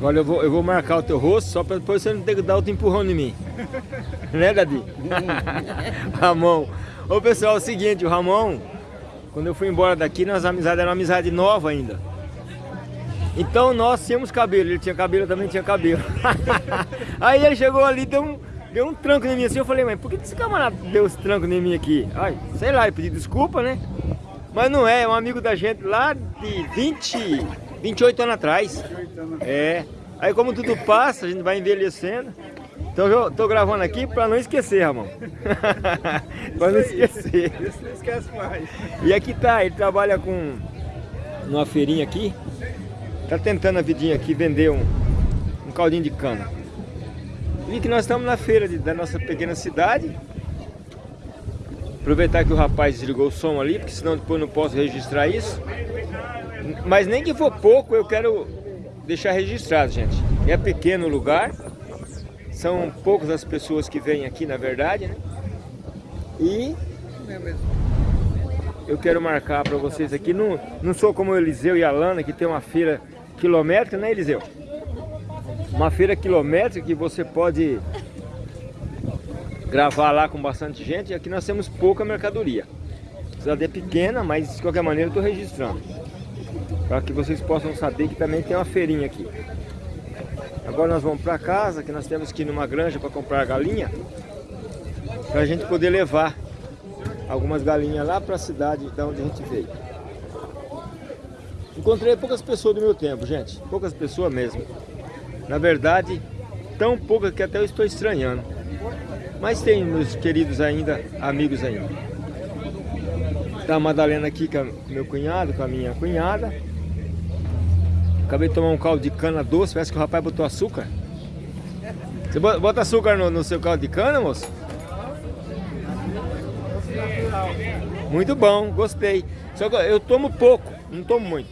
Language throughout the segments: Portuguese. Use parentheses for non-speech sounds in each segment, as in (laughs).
Agora eu vou, eu vou marcar o teu rosto só para depois você não ter que dar outro empurrão em mim. né, Dadi? (laughs) Ramon. Ô pessoal, é o seguinte, o Ramon, quando eu fui embora daqui, nossa amizade era uma amizade nova ainda. Então nós tínhamos cabelo, ele tinha cabelo, eu também tinha cabelo. (laughs) Aí ele chegou ali, deu um, deu um tranco em mim assim, eu falei, mas por que esse camarada deu esse tranco em mim aqui? Ai, sei lá, ele pediu desculpa, né? Mas não é, é um amigo da gente lá de 20, 28 anos atrás. É. Aí como tudo passa, a gente vai envelhecendo. Então eu tô gravando aqui para não esquecer, Ramon. (laughs) para não esquecer. Isso não esquece mais. E aqui tá, ele trabalha com numa feirinha aqui. Tá tentando a vidinha aqui vender um, um caldinho de cana. E que nós estamos na feira de, da nossa pequena cidade. Aproveitar que o rapaz desligou o som ali, porque senão depois não posso registrar isso. Mas nem que for pouco, eu quero deixar registrado, gente. É pequeno lugar, são poucas as pessoas que vêm aqui, na verdade, né? E eu quero marcar para vocês aqui, não, não sou como o Eliseu e a Lana, que tem uma feira quilométrica, né Eliseu? Uma feira quilométrica que você pode gravar lá com bastante gente. Aqui nós temos pouca mercadoria. A cidade é pequena, mas de qualquer maneira eu estou registrando. Para que vocês possam saber que também tem uma feirinha aqui. Agora nós vamos para casa, que nós temos que ir numa granja para comprar galinha. Para a gente poder levar algumas galinhas lá para a cidade de onde a gente veio. Encontrei poucas pessoas do meu tempo, gente. Poucas pessoas mesmo. Na verdade, tão poucas que até eu estou estranhando. Mas tem meus queridos ainda, amigos ainda. Tá a Madalena aqui com meu cunhado, com a minha cunhada. Acabei de tomar um caldo de cana doce, parece que o rapaz botou açúcar. Você bota açúcar no, no seu caldo de cana, moço? Muito bom, gostei. Só que eu tomo pouco, não tomo muito.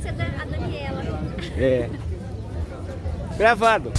Ser a Daniela. É. Gravado.